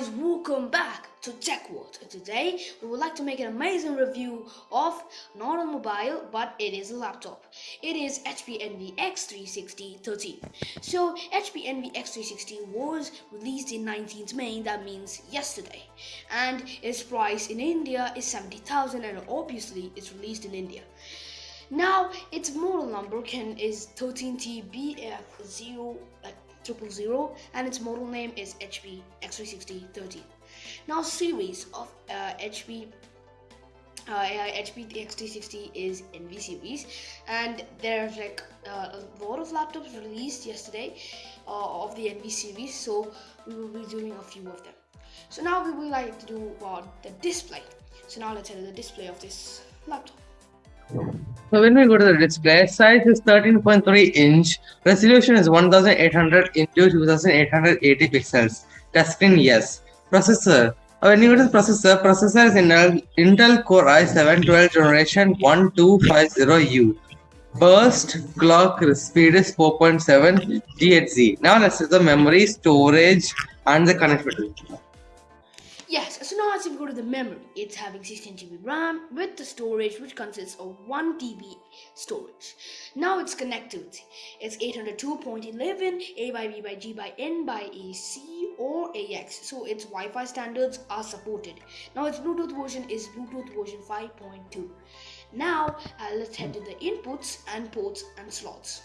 Guys, welcome back to Tech World. Today we would like to make an amazing review of not a mobile but it is a laptop. It is HP Envy X360 13. So HP Envy X360 was released in 19th May, that means yesterday, and its price in India is 70,000 and obviously it's released in India. Now its model number can is 13TBF0 zero and its model name is HP X360 13. Now series of uh, HP uh, HP X360 is Envy series and there's like uh, a lot of laptops released yesterday uh, of the Envy series so we will be doing a few of them. So now we would like to do about the display. So now let's to the display of this laptop. So when we go to the display, size is 13.3 inch, resolution is 1800 into 2880 pixels, touchscreen yes. Processor, uh, when you go to the processor, processor is Intel, Intel Core i7 12 generation 1250U. Burst clock speed is 4.7 GHz. Now let's see the memory, storage and the connectivity. Yes, so now as we go to the memory, it's having 16 GB RAM with the storage which consists of 1 TB storage. Now its connectivity, it's 802.11 A by B by G by N by AC or AX. So its Wi-Fi standards are supported. Now its Bluetooth version is Bluetooth version 5.2. Now uh, let's head to the inputs and ports and slots.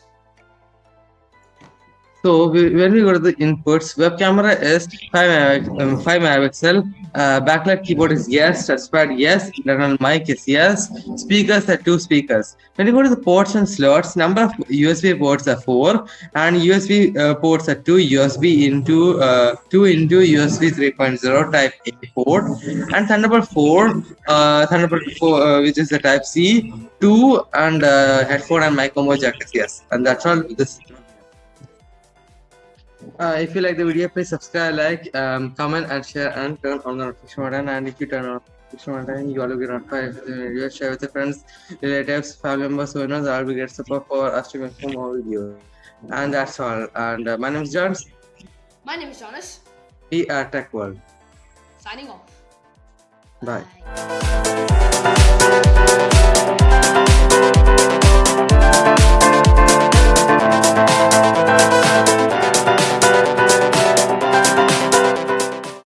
So we, when we go to the inputs, web camera is 5, um, 5 megapixel, uh, backlight keyboard is yes, touchpad yes, internal mic is yes, speakers are 2 speakers. When you go to the ports and slots, number of USB ports are 4 and USB uh, ports are 2 USB into uh, 2 into USB 3.0 type A port and Thunderbolt 4, uh, Thunderbolt 4 uh, which is the type C, 2 and uh, headphone and mic combo jack is yes. And that's all this uh, if you like the video, please subscribe, like, um, comment, and share, and turn on the notification button. And if you turn on the notification button, you will be notified if the video. Share with your friends, relatives, family members, who knows. I'll be great support for us to make more videos. And that's all. And uh, my name is John. My name is Jonas. We are Tech World. Signing off. Bye. Bye.